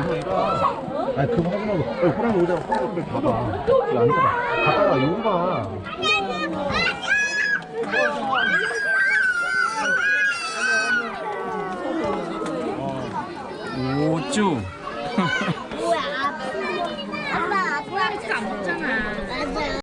아니 그거 하지 말고 야, 호랑이 오잖아 호랑이 그래 봐봐 여기 앉아봐 가다가 여기 봐 오쭈 뭐야 아빠 아빠 진짜 안 먹잖아